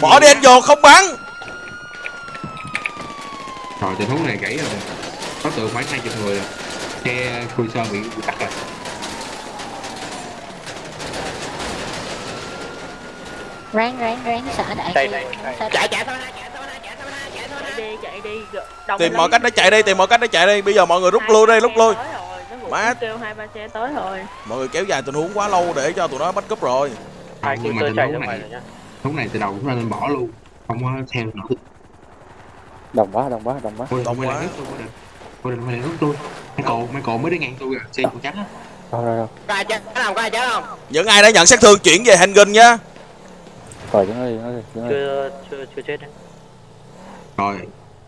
bỏ đi anh vô không bắn. Rồi tình huống này gãy rồi. Có tượng khoảng hai chục người rồi. Xe khui sơn bị bị tắt rồi. Ráng ráng ráng xả đại Đây, đây, đây. chạy chạy thôi chạy thôi chạy thôi chạy thôi chạy đi chạy đi. Tìm mọi cách để chạy đi tìm mọi cách để chạy đi. Bây giờ mọi người rút lui đi rút lui. nó Má. kêu hai ba xe tới rồi. Mọi người kéo dài tình huống quá lâu để cho tụi nó bắt cúp rồi. Hai tớ tình chạy ra này ngoài rồi nhá huống này từ đầu cũng nên bỏ luôn. Không có theo nữa. Đông quá đông quá đông quá. Ôi, lại quá. rút tôi quay lại quay lại rút tôi Michael Michael mới đi ngang tôi à xe còn trắng á. Rồi rồi rồi. Có ai chết không có ai chết không? Những ai đã nhận sát thương chuyển về handgun nhá. Rồi chúng đi đi chúng đi. Chưa chưa chưa chết đấy rồi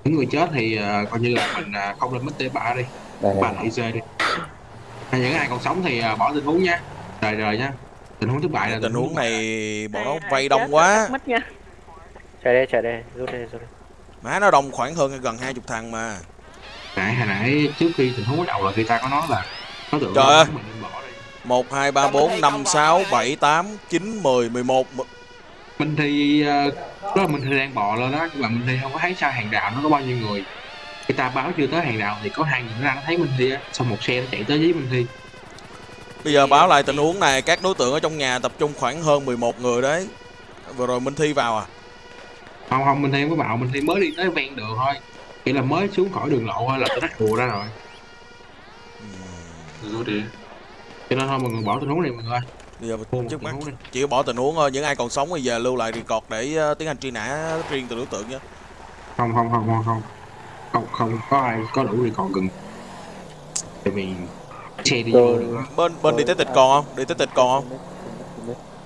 những người chết thì ờ, coi như là mình ờ, không lên mất T3 đi. Đây ba đây. lại đi. Hay những ai còn sống thì ờ, bỏ tình huống nha rời rời nha tình huống thất bại là tình huống này bọn nó vây đông quá. chạy đây chạy đây rút đây rút đây má nó đông khoảng hơn gần hai chục thằng mà. Nãy hồi nãy trước khi tình huống bắt đầu là người ta có nói là có tượng Trời ơi. mình nên bỏ đi. Một hai ba bốn năm sáu bảy tám chín mười mười một mình thì ờ, đó là mình thì đang bò lên đó. Nhưng mà mình thì không có thấy sao hàng rào nó có bao nhiêu người. Người ta báo chưa tới hàng rào thì có hai người nó ra nó thấy mình thi á. Xong một xe nó chạy tới với mình thi bây giờ báo lại tình huống này các đối tượng ở trong nhà tập trung khoảng hơn 11 người đấy. Vừa rồi minh thi vào à? Không không mình thi có vào. Mình thi mới đi tới ven đường thôi. Chỉ là mới xuống khỏi đường lộ thôi là tụi nó ùa ra rồi. Rồi đi. Cho nên thôi mọi người bỏ tình huống này mọi người ơi. Bây giờ trước mắt chỉ bỏ tình huống thôi. Những ai còn sống thì giờ lưu lại record để ờ, tiến hành truy nã riêng từ đối tượng nhé. Không không không không không. Không không có ai có đủ thì còn gần. Tại vì xe đi vô Tôi- bên bên đi tới tịch còn không? Đi tới tịch còn không?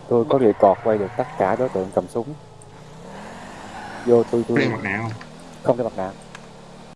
Tôi có record quay được tất cả đối tượng cầm súng. Vô tôi tôi đeo mặt nạ không? Không đeo mặt nạ